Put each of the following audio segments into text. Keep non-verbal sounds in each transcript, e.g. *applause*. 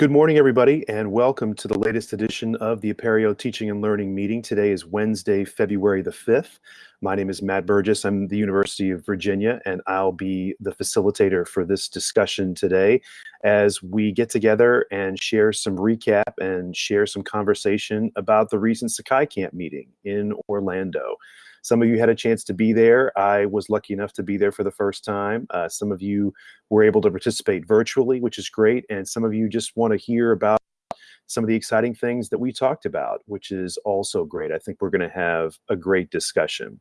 Good morning, everybody, and welcome to the latest edition of the Apereo Teaching and Learning Meeting. Today is Wednesday, February the 5th. My name is Matt Burgess. I'm the University of Virginia, and I'll be the facilitator for this discussion today as we get together and share some recap and share some conversation about the recent Sakai Camp meeting in Orlando. Some of you had a chance to be there. I was lucky enough to be there for the first time. Uh, some of you were able to participate virtually, which is great. And some of you just want to hear about some of the exciting things that we talked about, which is also great. I think we're going to have a great discussion.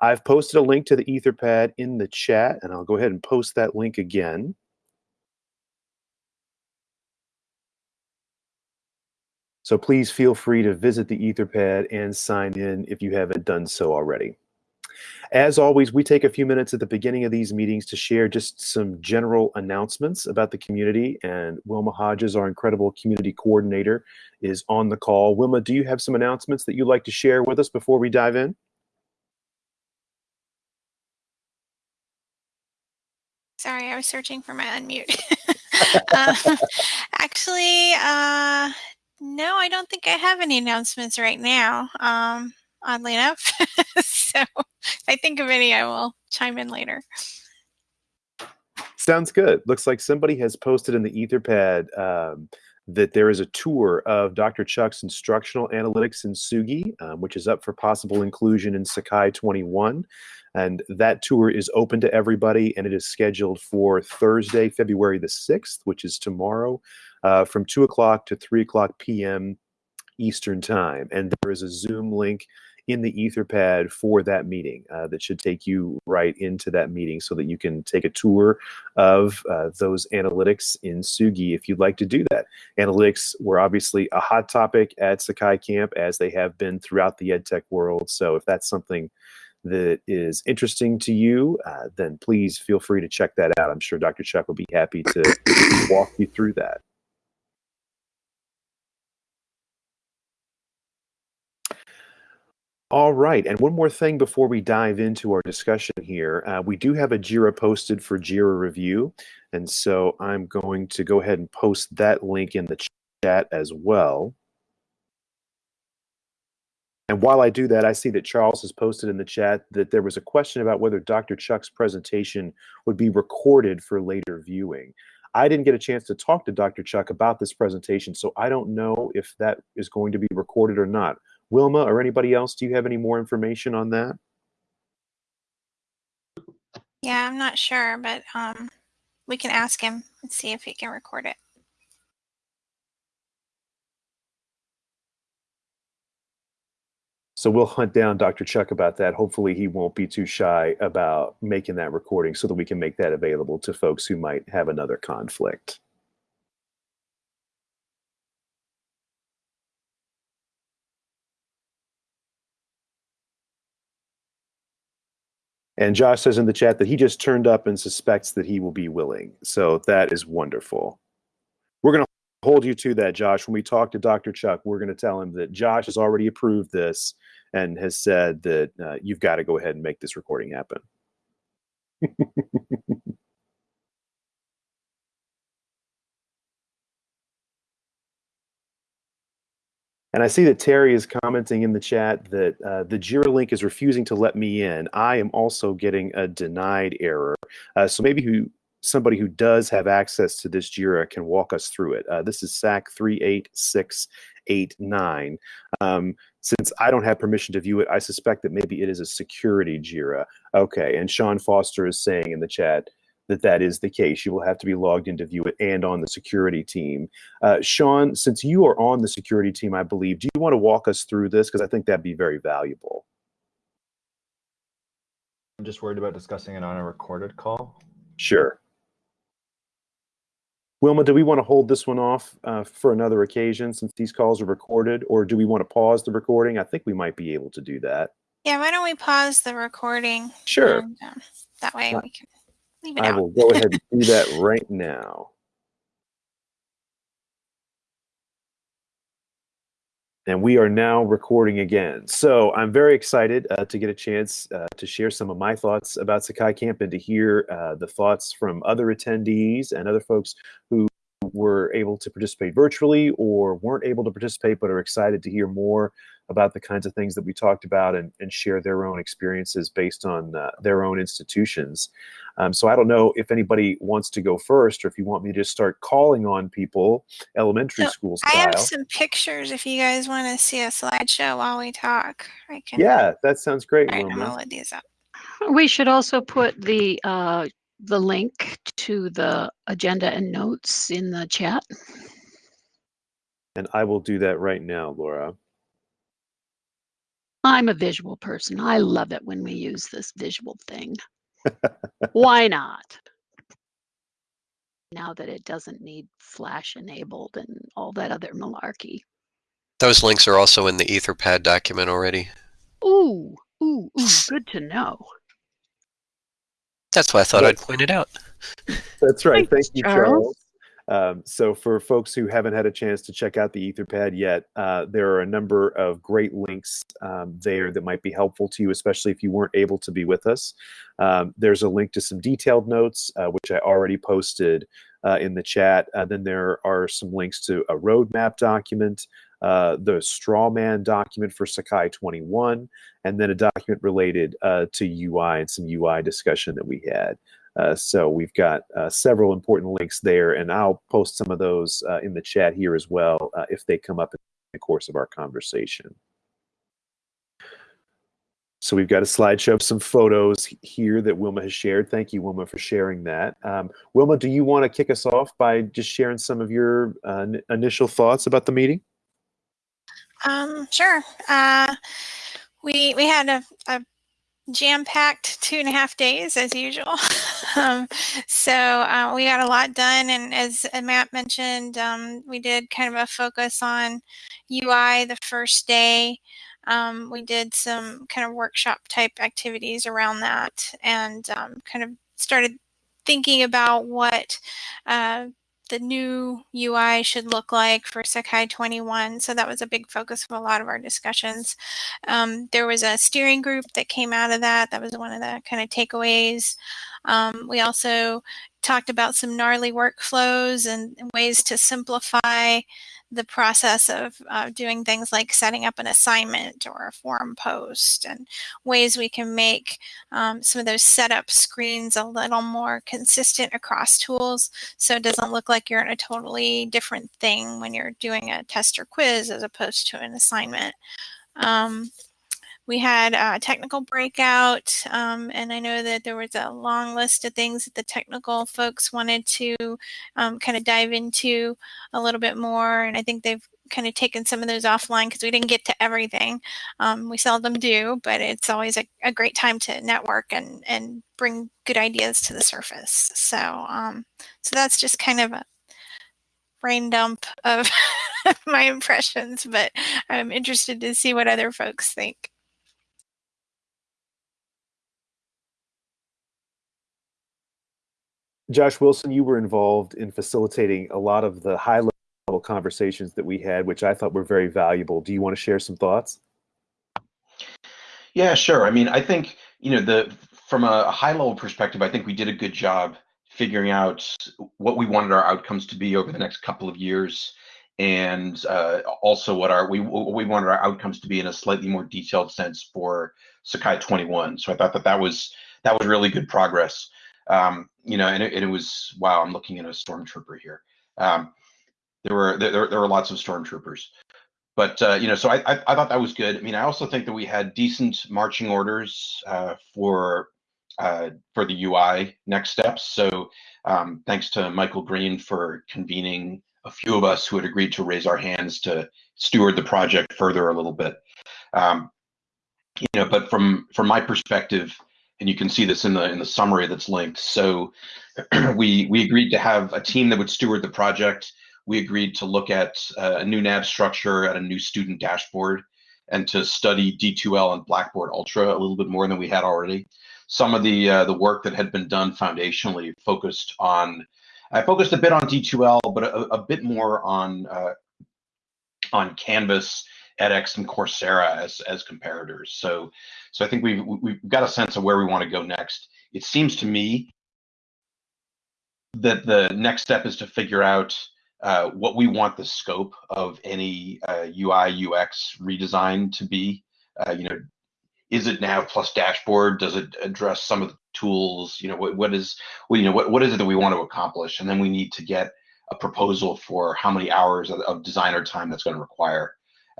I've posted a link to the Etherpad in the chat, and I'll go ahead and post that link again. So please feel free to visit the Etherpad and sign in if you haven't done so already. As always, we take a few minutes at the beginning of these meetings to share just some general announcements about the community. And Wilma Hodges, our incredible community coordinator, is on the call. Wilma, do you have some announcements that you'd like to share with us before we dive in? Sorry, I was searching for my unmute. *laughs* uh, *laughs* actually, uh, no, I don't think I have any announcements right now, um, oddly enough. *laughs* so if I think of any, I will chime in later. Sounds good. Looks like somebody has posted in the Etherpad um, that there is a tour of Dr. Chuck's instructional analytics in Tsugi, um, which is up for possible inclusion in Sakai 21. And that tour is open to everybody, and it is scheduled for Thursday, February the 6th, which is tomorrow, uh, from 2 o'clock to 3 o'clock p.m. Eastern Time. And there is a Zoom link in the Etherpad for that meeting uh, that should take you right into that meeting so that you can take a tour of uh, those analytics in Tsugi if you'd like to do that. Analytics were obviously a hot topic at Sakai Camp as they have been throughout the EdTech world. So if that's something that is interesting to you, uh, then please feel free to check that out. I'm sure Dr. Chuck will be happy to walk you through that. All right, and one more thing before we dive into our discussion here. Uh, we do have a JIRA posted for JIRA review, and so I'm going to go ahead and post that link in the chat as well. And while I do that, I see that Charles has posted in the chat that there was a question about whether Dr. Chuck's presentation would be recorded for later viewing. I didn't get a chance to talk to Dr. Chuck about this presentation, so I don't know if that is going to be recorded or not. Wilma or anybody else, do you have any more information on that? Yeah, I'm not sure, but um, we can ask him and see if he can record it. So we'll hunt down Dr. Chuck about that. Hopefully he won't be too shy about making that recording so that we can make that available to folks who might have another conflict. And Josh says in the chat that he just turned up and suspects that he will be willing. So that is wonderful. We're going to hold you to that, Josh. When we talk to Dr. Chuck, we're going to tell him that Josh has already approved this and has said that uh, you've got to go ahead and make this recording happen. *laughs* And I see that Terry is commenting in the chat that uh, the Jira link is refusing to let me in. I am also getting a denied error. Uh, so maybe who somebody who does have access to this Jira can walk us through it. Uh, this is SAK 38689. Um, since I don't have permission to view it, I suspect that maybe it is a security Jira. Okay, and Sean Foster is saying in the chat, that that is the case. You will have to be logged in to view it and on the security team. Uh, Sean, since you are on the security team, I believe, do you want to walk us through this? Because I think that'd be very valuable. I'm just worried about discussing it on a recorded call. Sure. Wilma, do we want to hold this one off uh, for another occasion since these calls are recorded, or do we want to pause the recording? I think we might be able to do that. Yeah, why don't we pause the recording? Sure. And, uh, that way we can Leave it I out. will go ahead and do that *laughs* right now. And we are now recording again. So I'm very excited uh, to get a chance uh, to share some of my thoughts about Sakai Camp and to hear uh, the thoughts from other attendees and other folks who were were able to participate virtually or weren't able to participate but are excited to hear more about the kinds of things that we talked about and, and share their own experiences based on uh, their own institutions. Um, so I don't know if anybody wants to go first or if you want me to just start calling on people, elementary So, school I have some pictures if you guys want to see a slideshow while we talk. I can. Yeah, that sounds great, All right, I'm Wilma. gonna load these up. We should also put the, uh, the link to the agenda and notes in the chat. And I will do that right now, Laura. I'm a visual person. I love it when we use this visual thing. Why not? Now that it doesn't need flash enabled and all that other malarkey. Those links are also in the Etherpad document already. Ooh, ooh, ooh, good to know. That's why I thought Yes. I'd point it out. That's right. Thanks, Thank you, Charles. Charles. Um, so, for folks who haven't had a chance to check out the Etherpad yet, uh, there are a number of great links um, there that might be helpful to you, especially if you weren't able to be with us. Um, there's a link to some detailed notes, uh, which I already posted uh, in the chat. Uh, then there are some links to a roadmap document, uh, the Strawman document for Sakai 21, and then a document related uh, to UI and some UI discussion that we had. Uh, so we've got uh, several important links there, and I'll post some of those uh, in the chat here as well uh, if they come up in the course of our conversation. So we've got a slideshow of some photos here that Wilma has shared. Thank you, Wilma, for sharing that. Um, Wilma, do you want to kick us off by just sharing some of your uh, initial thoughts about the meeting? Um, sure. Uh, we we had a, a jam-packed two and a half days as usual. *laughs* um, so uh, we got a lot done, and as uh, Matt mentioned, um, we did kind of a focus on UI the first day. Um, we did some kind of workshop type activities around that, and um, kind of started thinking about what uh, the new UI should look like for Sakai 21. So that was a big focus of a lot of our discussions. Um, there was a steering group that came out of that. That was one of the kind of takeaways. Um, we also talked about some gnarly workflows and ways to simplify the process of uh, doing things like setting up an assignment or a forum post and ways we can make um, some of those setup screens a little more consistent across tools so it doesn't look like you're in a totally different thing when you're doing a test or quiz as opposed to an assignment. Um, we had a technical breakout, um, and I know that there was a long list of things that the technical folks wanted to um, kind of dive into a little bit more. And I think they've kind of taken some of those offline because we didn't get to everything. Um, we seldom do, but it's always a, a, great time to network and, and bring good ideas to the surface. So, um, so that's just kind of a brain dump of *laughs* my impressions, but I'm interested to see what other folks think. Josh Wilson, you were involved in facilitating a lot of the high level conversations that we had, which I thought were very valuable. Do you want to share some thoughts? Yeah, sure. I mean, I think, you know, the from a high level perspective, I think we did a good job figuring out what we wanted our outcomes to be over the next couple of years and uh, also what our we we wanted our outcomes to be in a slightly more detailed sense for Sakai 21. So I thought that that was that was really good progress. Um, you know, and it, it, was wow. I'm looking at a stormtrooper here. Um, there were there, there were lots of stormtroopers, but uh, you know, so I, I, I thought that was good. I mean, I also think that we had decent marching orders uh, for uh, for the UI next steps. So um, thanks to Michael Green for convening a few of us who had agreed to raise our hands to steward the project further a little bit. Um, you know, but from from my perspective and you can see this in the in the summary that's linked. So *clears throat* we we agreed to have a team that would steward the project. We agreed to look at uh, a new nav structure at a new student dashboard and to study D2L and Blackboard Ultra a little bit more than we had already. Some of the uh, the work that had been done foundationally focused on I focused a bit on D2L, but a, a bit more on uh, on Canvas edX and Coursera as as comparators. So so I think we've we've got a sense of where we want to go next. It seems to me that the next step is to figure out uh, what we want the scope of any uh, UI UX redesign to be. Uh, you know, is it nav plus dashboard? Does it address some of the tools? You know, what, what is, well, you know, what, what is it that we want to accomplish? And then we need to get a proposal for how many hours of, of designer time that's going to require.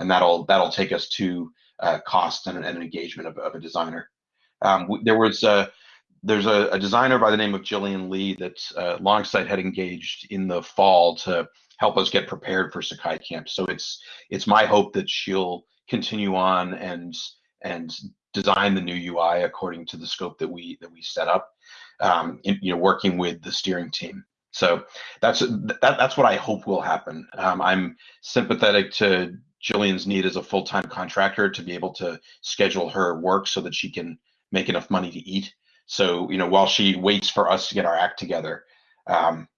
And that'll, that'll take us to uh, cost and, and, an engagement of, of a designer. Um, there was a, there's a, a, designer by the name of Jillian Lee that uh, Longsight had engaged in the fall to help us get prepared for Sakai Camp. So it's it's my hope that she'll continue on and and design the new UI according to the scope that we that we set up. Um, in, you know, working with the steering team. So that's that, that's what I hope will happen. Um, I'm sympathetic to Jillian's need as a full-time contractor to be able to schedule her work so that she can make enough money to eat. So you know, while she waits for us to get our act together, um,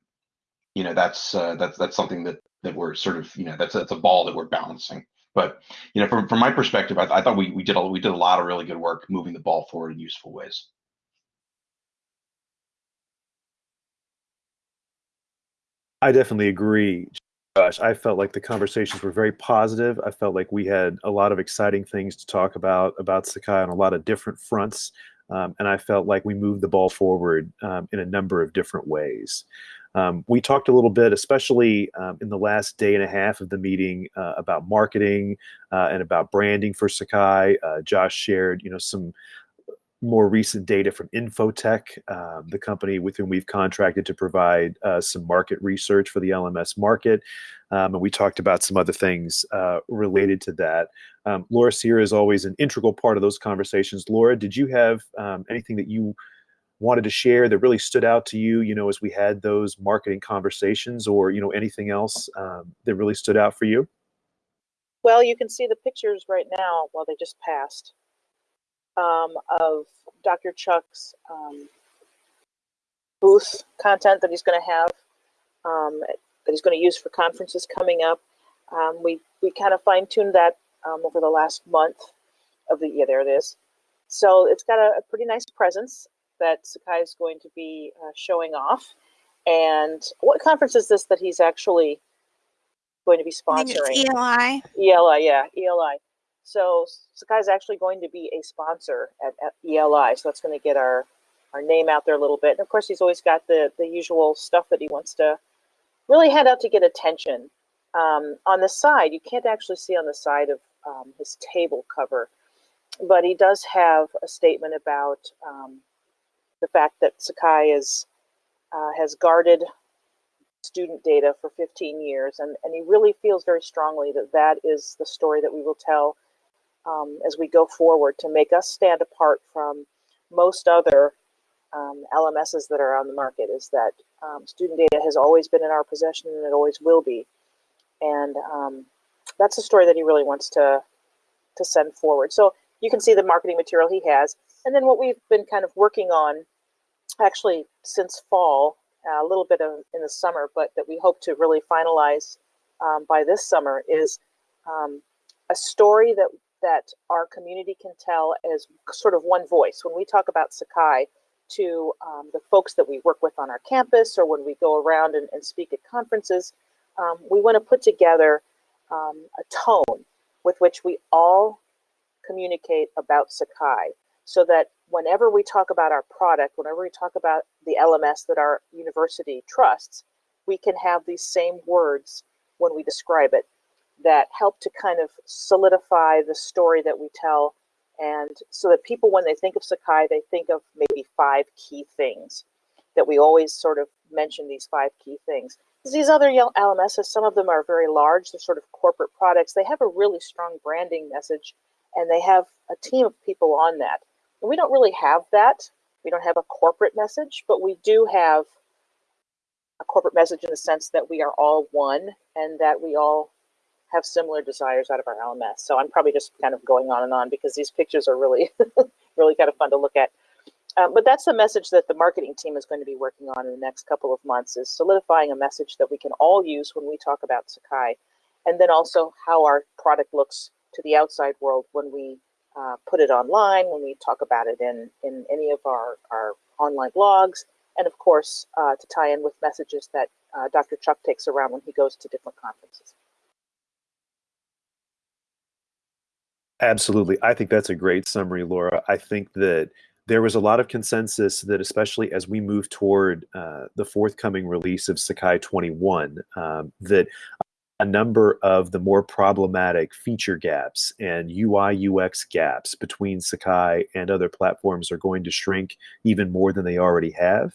you know, that's uh, that's that's something that that we're sort of you know that's that's a ball that we're balancing. But you know, from from my perspective, I, I thought we we did a, we did a lot of really good work moving the ball forward in useful ways. I definitely agree. Gosh, I felt like the conversations were very positive. I felt like we had a lot of exciting things to talk about about Sakai on a lot of different fronts, um, and I felt like we moved the ball forward um, in a number of different ways. Um, we talked a little bit, especially um, in the last day and a half of the meeting, uh, about marketing uh, and about branding for Sakai. Uh, Josh shared, you know, some more recent data from Infotech, um, the company with whom we've contracted to provide uh, some market research for the LMS market. Um, and we talked about some other things uh, related to that. Um, Laura Sierra is always an integral part of those conversations. Laura, did you have um, anything that you wanted to share that really stood out to you, you know, as we had those marketing conversations or, you know, anything else um, that really stood out for you? Well, you can see the pictures right now while they just passed um, of Dr. Chuck's um, booth content that he's going to have, um, that he's going to use for conferences coming up. Um, we, we kind of fine tuned that um, over the last month of the year. There it is. So it's got a, a pretty nice presence that Sakai is going to be uh, showing off. And what conference is this that he's actually going to be sponsoring? ELI. ELI, yeah, ELI. So Sakai is actually going to be a sponsor at, at ELI. So that's going to get our our name out there a little bit. And of course, he's always got the the usual stuff that he wants to really hand out to get attention. Um, on the side, you can't actually see on the side of um, his table cover, but he does have a statement about um, the fact that Sakai is, uh, has guarded student data for 15 years, and, and he really feels very strongly that that is the story that we will tell um, as we go forward to make us stand apart from most other um, LMSs that are on the market is that um, student data has always been in our possession and it always will be. And um, that's a story that he really wants to, to send forward. So you can see the marketing material he has. And then what we've been kind of working on actually since fall, a little bit of in the summer, but that we hope to really finalize um, by this summer is um, a story that that our community can tell as sort of one voice. When we talk about Sakai to um, the folks that we work with on our campus or when we go around and, and speak at conferences, um, we want to put together um, a tone with which we all communicate about Sakai so that whenever we talk about our product, whenever we talk about the LMS that our university trusts, we can have these same words when we describe it that help to kind of solidify the story that we tell. And so that people when they think of sakai they think of maybe five key things that we always sort of mention these five key things. These other lmss some of them are very large they're sort of corporate products. They have a really strong branding message and they have a team of people on that. And we don't really have that. We don't have a corporate message, but we do have a corporate message in the sense that we are all one and that we all have similar desires out of our LMS. So I'm probably just kind of going on and on because these pictures are really, *laughs* really kind of fun to look at. Um, but that's the message that the marketing team is going to be working on in the next couple of months is solidifying a message that we can all use when we talk about Sakai. And then also how our product looks to the outside world when we uh, put it online, when we talk about it in, in any of our, our online blogs, and of course uh, to tie in with messages that uh, Dr. Chuck takes around when he goes to different conferences. Absolutely. I think that's a great summary, Laura. I think that there was a lot of consensus that, especially as we move toward uh, the forthcoming release of Sakai 21, um, that a number of the more problematic feature gaps and UI UX gaps between Sakai and other platforms are going to shrink even more than they already have.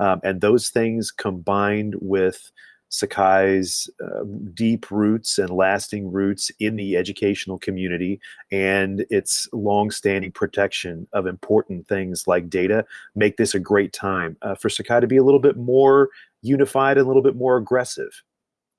Um, and those things combined with Sakai's uh, deep roots and lasting roots in the educational community and its long-standing protection of important things like data make this a great time uh, for Sakai to be a little bit more unified and a little bit more aggressive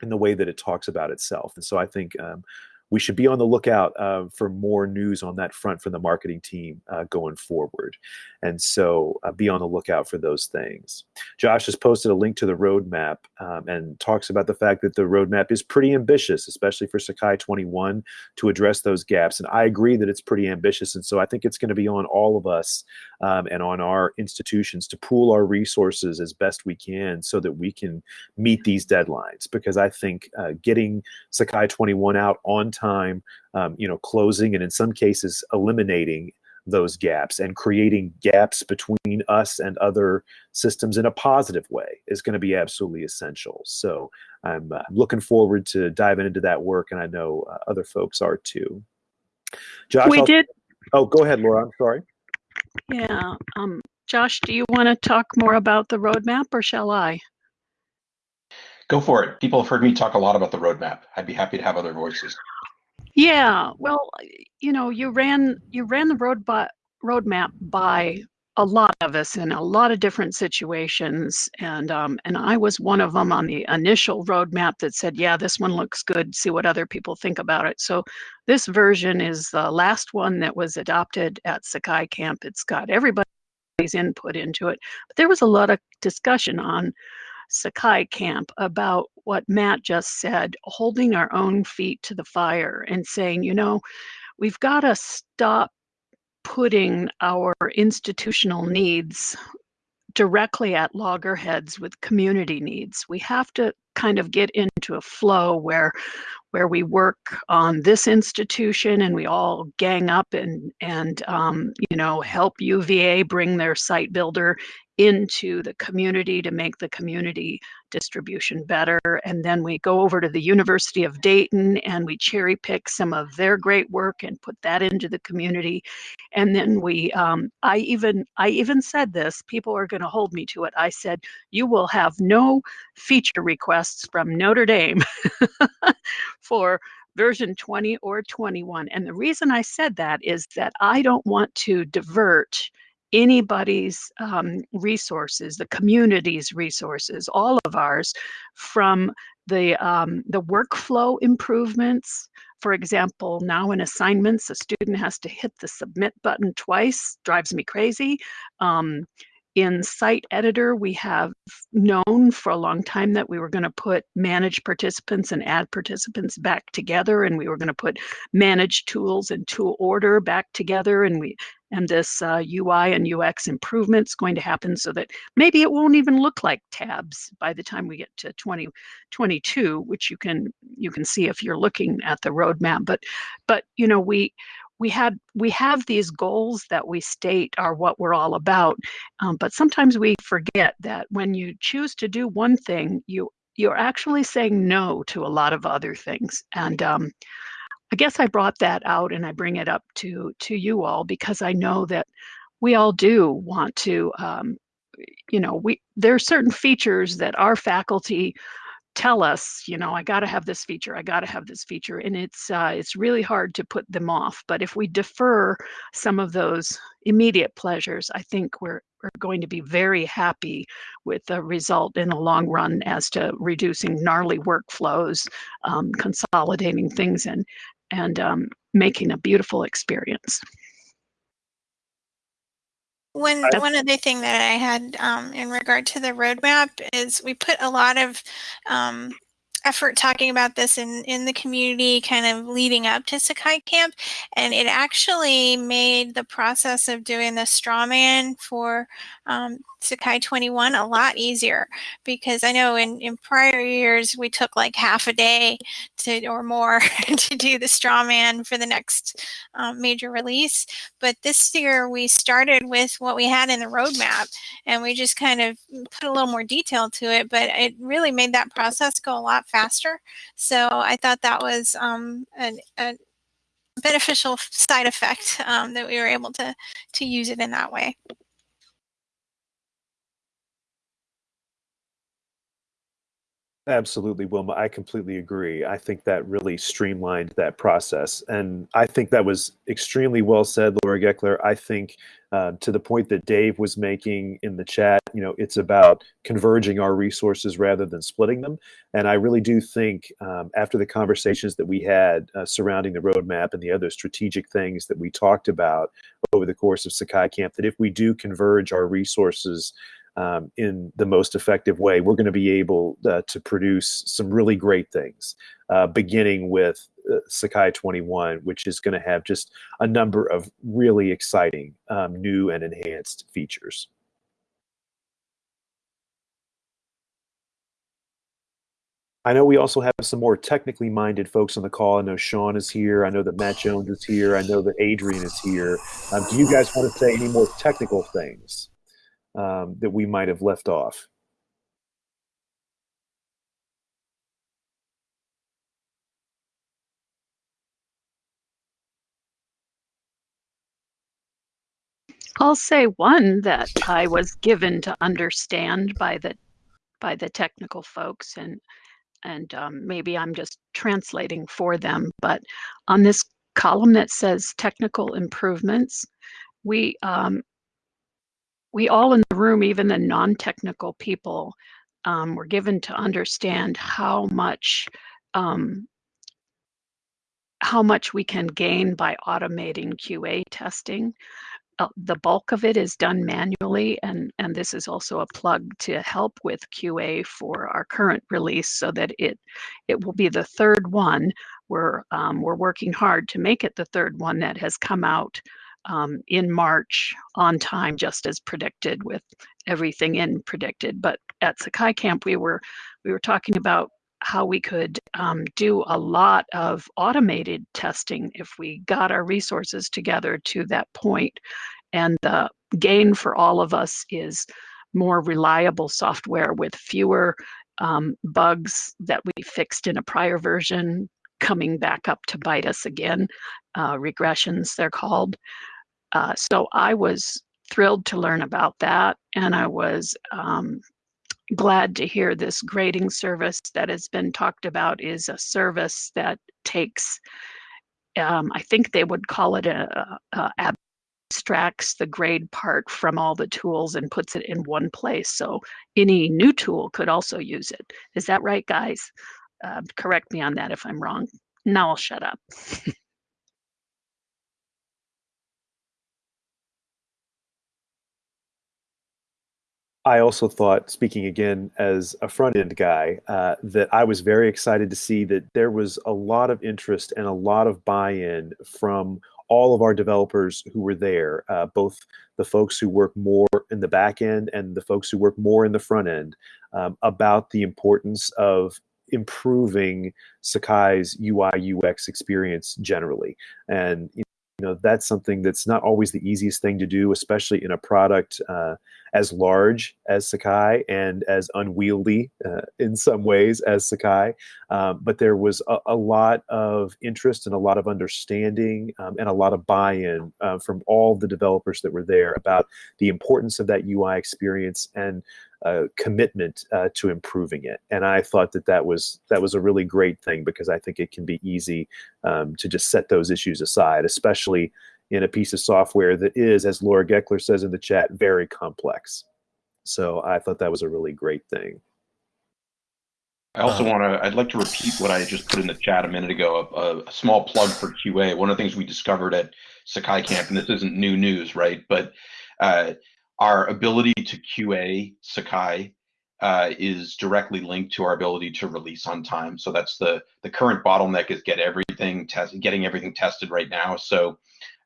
in the way that it talks about itself. And so I think um, we should be on the lookout uh, for more news on that front from the marketing team uh, going forward. And so uh, be on the lookout for those things. Josh has posted a link to the roadmap um, and talks about the fact that the roadmap is pretty ambitious, especially for Sakai 21 to address those gaps. And I agree that it's pretty ambitious. And so I think it's going to be on all of us um, and on our institutions to pool our resources as best we can so that we can meet these deadlines. Because I think uh, getting Sakai 21 out on um, you know, closing and in some cases eliminating those gaps and creating gaps between us and other systems in a positive way is going to be absolutely essential. So I'm uh, looking forward to diving into that work, and I know uh, other folks are too. Josh, we I'll, did. Oh, go ahead, Laura. I'm sorry. Yeah. Um, Josh, do you want to talk more about the roadmap, or shall I? Go for it. People have heard me talk a lot about the roadmap. I'd be happy to have other voices. Yeah, well, you know, you ran you ran the road by, roadmap by a lot of us in a lot of different situations, and um, and I was one of them on the initial roadmap that said, yeah, this one looks good. See what other people think about it. So this version is the last one that was adopted at Sakai Camp. It's got everybody's input into it, but there was a lot of discussion on Sakai camp about what Matt just said, holding our own feet to the fire and saying, you know, we've got to stop putting our institutional needs directly at loggerheads with community needs. We have to kind of get into a flow where where we work on this institution and we all gang up and and um, you know help UVA bring their site builder into the community to make the community distribution better. And then we go over to the University of Dayton and we cherry pick some of their great work and put that into the community. And then we, um, I even, I even said this, people are going to hold me to it. I said, you will have no feature requests from Notre Dame *laughs* for version 20 or 21. And the reason I said that is that I don't want to divert anybody's um, resources, the community's resources, all of ours, from the um, the workflow improvements. For example, now in assignments, a student has to hit the submit button twice, drives me crazy. Um, in Site Editor, we have known for a long time that we were going to put manage participants and add participants back together, and we were going to put manage tools and tool order back together, and we and this uh, UI and UX improvements going to happen so that maybe it won't even look like tabs by the time we get to 2022, which you can you can see if you're looking at the roadmap. But but you know we we had we have these goals that we state are what we're all about um, but sometimes we forget that when you choose to do one thing you you're actually saying no to a lot of other things. And um, i guess i brought that out and i bring it up to to you all because i know that we all do want to um, you know we there are certain features that our faculty tell us, you know, I got to have this feature, I got to have this feature, and it's uh, it's really hard to put them off. But if we defer some of those immediate pleasures, I think we're we're going to be very happy with the result in the long run as to reducing gnarly workflows, um, consolidating things, and and um, making a beautiful experience. One one other thing that I had um, in regard to the roadmap is we put a lot of um, effort talking about this in, in the community kind of leading up to Sakai Camp. And it actually made the process of doing the straw man for um, Sakai 21 a lot easier because I know in, in prior years we took like half a day to or more *laughs* to do the straw man for the next um, major release. But this year we started with what we had in the roadmap and we just kind of put a little more detail to it, but it really made that process go a lot faster. So I thought that was um, an, a beneficial side effect um, that we were able to to use it in that way. Absolutely, Wilma. I completely agree. I think that really streamlined that process. And I think that was extremely well said, Laura Gekeler. I think uh, to the point that Dave was making in the chat, you know, it's about converging our resources rather than splitting them. And I really do think um, after the conversations that we had uh, surrounding the roadmap and the other strategic things that we talked about over the course of Sakai Camp, that if we do converge our resources um, in the most effective way, we're going to be able uh, to produce some really great things, uh, beginning with uh, Sakai 21, which is going to have just a number of really exciting um, new and enhanced features. I know we also have some more technically minded folks on the call. I know Sean is here. I know that Matt Jones is here. I know that Adrian is here. Um, do you guys want to say any more technical things? Um, that we might have left off. I'll say one that I was given to understand by the by the technical folks and and um, maybe I'm just translating for them. But on this column that says technical improvements, we um, we all in the room, even the non-technical people, um, were given to understand how much um, how much we can gain by automating QA testing. Uh, the bulk of it is done manually, and, and this is also a plug to help with QA for our current release so that it, it will be the third one. We're, um, we're working hard to make it the third one that has come out um, in March on time, just as predicted, with everything in predicted. But at Sakai Camp, we were we were talking about how we could um, do a lot of automated testing if we got our resources together to that point. And the gain for all of us is more reliable software with fewer um, bugs that we fixed in a prior version coming back up to bite us again. Uh, regressions, they're called. Uh, so I was thrilled to learn about that, and I was um, glad to hear this grading service that has been talked about is a service that takes, um, I think they would call it a, a, abstracts the grade part from all the tools and puts it in one place. So any new tool could also use it. Is that right, guys? Uh, correct me on that if I'm wrong. Now I'll shut up. I also thought, speaking again as a front end guy, uh, that I was very excited to see that there was a lot of interest and a lot of buy in from all of our developers who were there, uh, both the folks who work more in the back end and the folks who work more in the front end, um, about the importance of improving Sakai's UI UX experience generally. And you know that's something that's not always the easiest thing to do, especially in a product uh, as large as Sakai and as unwieldy uh, in some ways as Sakai. Um, but there was a, a, lot of interest and a lot of understanding um, and a lot of buy-in uh, from all the developers that were there about the importance of that UI experience and uh, commitment uh, to improving it. And I thought that that was that was a really great thing because I think it can be easy um, to just set those issues aside, especially in a piece of software that is, as Laura Gekeler says in the chat, very complex. So I thought that was a really great thing. I also want to, I'd like to repeat what I just put in the chat a minute ago, a, a, small plug for QA. One of the things we discovered at Sakai Camp, and this isn't new news, right? But uh, our ability to QA Sakai uh, is directly linked to our ability to release on time. So that's the the current bottleneck is get everything test, getting everything tested right now. So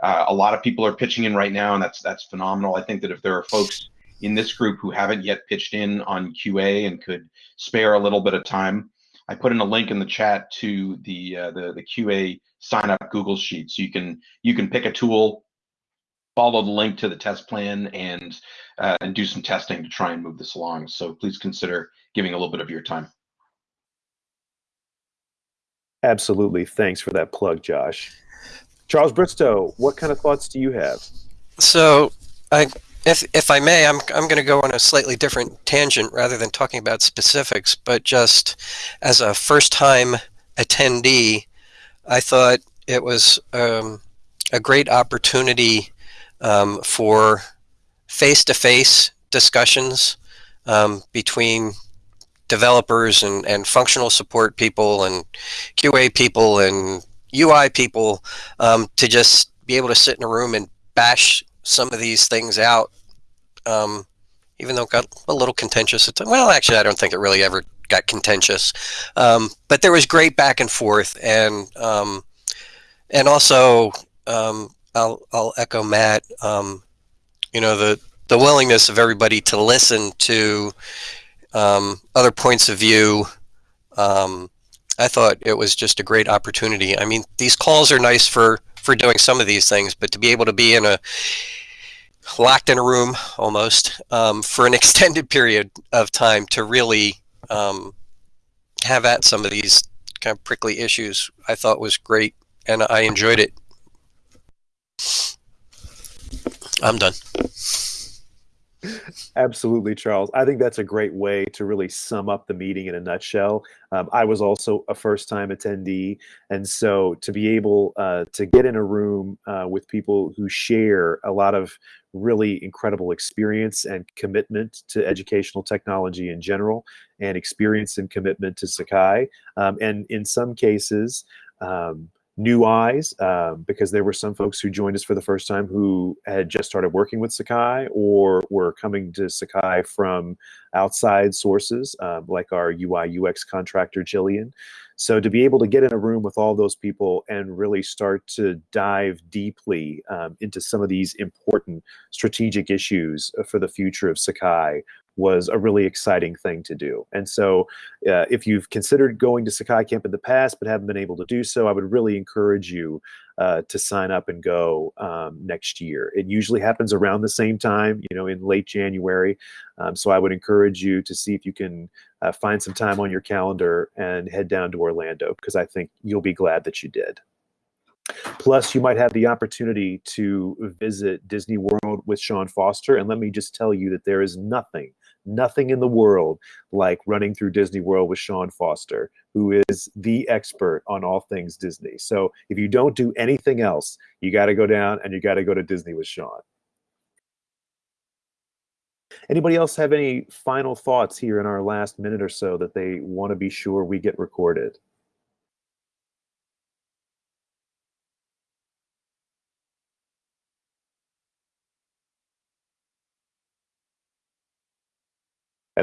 uh, a lot of people are pitching in right now, and that's that's phenomenal. I think that if there are folks in this group who haven't yet pitched in on QA and could spare a little bit of time, I put in a link in the chat to the uh, the, the QA sign up Google Sheet. So you can you can pick a tool, follow the link to the test plan, and uh, and do some testing to try and move this along. So please consider giving a little bit of your time. Absolutely. Thanks for that plug, Josh. Charles Bristow, what kind of thoughts do you have? So, I, if if I may, I'm I'm going to go on a slightly different tangent rather than talking about specifics, but just as a first-time attendee, I thought it was um, a great opportunity um, for face-to-face discussions um, between developers and, and functional support people and QA people and UI people um, to just be able to sit in a room and bash some of these things out, um, even though it got a little contentious. Well, actually, I don't think it really ever got contentious, um, but there was great back and forth, and um, and also um, I'll I'll echo Matt. Um, you know the the willingness of everybody to listen to um, other points of view. Um, I thought it was just a great opportunity. I mean, these calls are nice for for doing some of these things, but to be able to be in a locked in a room almost um, for an *laughs* extended period of time to really um, have at some of these kind of prickly issues, I thought was great, and I enjoyed it. I'm done. Absolutely, Charles. I think that's a great way to really sum up the meeting in a nutshell. Um, I was also a first time attendee. And so to be able uh, to get in a room uh, with people who share a lot of really incredible experience and commitment to educational technology in general, and experience and commitment to Sakai, um, and in some cases, um, new eyes uh, because there were some folks who joined us for the first time who had just started working with Sakai or were coming to Sakai from outside sources um, like our UI UX contractor Jillian. So to be able to get in a room with all those people and really start to dive deeply um, into some of these important strategic issues for the future of Sakai was a really exciting thing to do. And so uh, if you've considered going to Sakai Camp in the past but haven't been able to do so, I would really encourage you uh, to sign up and go um, next year. It usually happens around the same time, you know, in late January. Um, so I would encourage you to see if you can uh, find some time on your calendar and head down to Orlando because I think you'll be glad that you did. Plus, you might have the opportunity to visit Disney World with Sean Foster. And let me just tell you that there is nothing nothing in the world like running through Disney World with Sean Foster, who is the expert on all things Disney. So if you don't do anything else, you got to go down and you got to go to Disney with Sean. Anybody else have any final thoughts here in our last minute or so that they want to be sure we get recorded?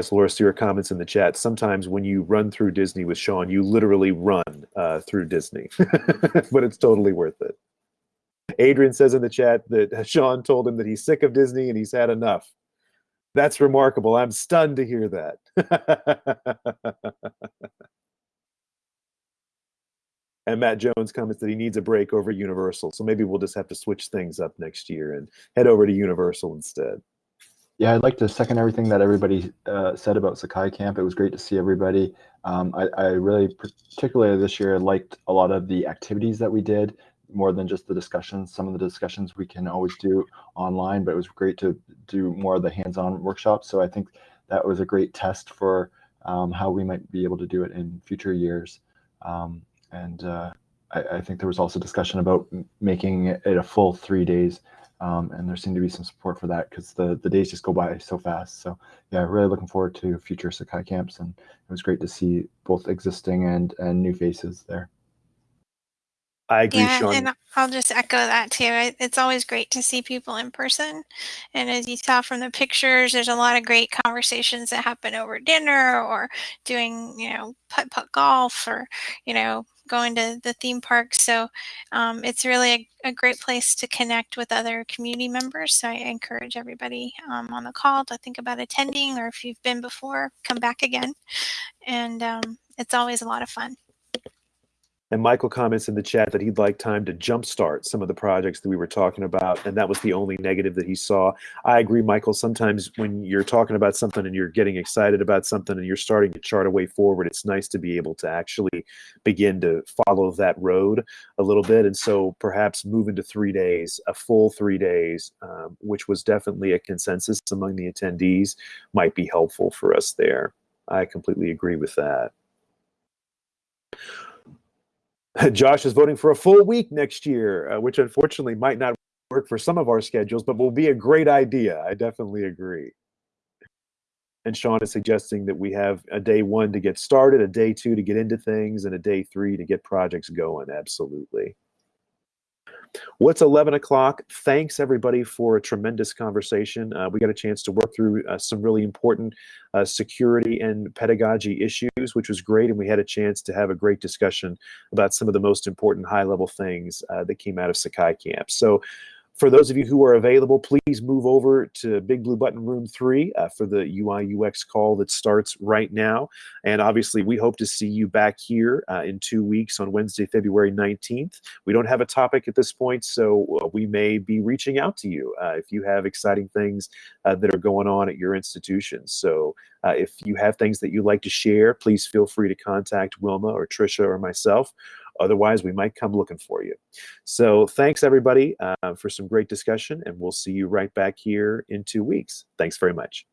As Laura Stewart comments in the chat, sometimes when you run through Disney with Sean, you literally run uh, through Disney, *laughs* but it's totally worth it. Adrian says in the chat that *laughs* Sean told him that he's sick of Disney and he's had enough. That's remarkable. I'm stunned to hear that. *laughs* and Matt Jones comments that he needs a break over Universal. So maybe we'll just have to switch things up next year and head over to Universal instead. Yeah, I'd like to second everything that everybody uh, said about Sakai Camp. It was great to see everybody. Um, I, I, really, particularly this year, liked a lot of the activities that we did more than just the discussions. Some of the discussions we can always do online, but it was great to do more of the hands-on workshops. So I think that was a great test for um, how we might be able to do it in future years. Um, and uh, I, I, think there was also discussion about making it a full three days um, and there seemed to be some support for that because the, the days just go by so fast. So yeah, really looking forward to future Sakai camps, and it was great to see both existing and and new faces there. I agree, Yeah, Sean. and I'll just echo that too. It's always great to see people in person. And as you saw from the pictures, there's a lot of great conversations that happen over dinner or doing, you know, putt putt golf or, you know, going to the theme park. So um, it's really a, a great place to connect with other community members. So I encourage everybody um, on the call to think about attending or if you've been before, come back again. And um, it's always a lot of fun. And Michael comments in the chat that he'd like time to jumpstart some of the projects that we were talking about, and that was the only negative that he saw. I agree, Michael. Sometimes when you're talking about something and you're getting excited about something and you're starting to chart a way forward, it's nice to be able to actually begin to follow that road a little bit. And so perhaps moving to three days, a full three days, um, which was definitely a consensus among the attendees, might be helpful for us there. I completely agree with that. *laughs* Josh is voting for a full week next year, uh, which unfortunately might not work for some of our schedules, but will be a great idea. I definitely agree. And Sean is suggesting that we have a day one to get started, a day two to get into things, and a day three to get projects going. Absolutely. What's 11 o'clock? Thanks everybody for a tremendous conversation. Uh, we got a chance to work through uh, some really important uh, security and pedagogy issues, which was great. And we had a chance to have a great discussion about some of the most important high level things uh, that came out of Sakai Camp. So for those of you who are available, please move over to Big Blue Button Room 3 uh, for the UI UX call that starts right now. And obviously, we hope to see you back here uh, in two weeks on Wednesday, February 19th. We don't have a topic at this point, so uh, we may be reaching out to you uh, if you have exciting things uh, that are going on at your institution. So uh, if you have things that you'd like to share, please feel free to contact Wilma or Trisha or myself. Otherwise, we might come looking for you. So thanks, everybody, uh, for some great discussion, and we'll see you right back here in two weeks. Thanks very much.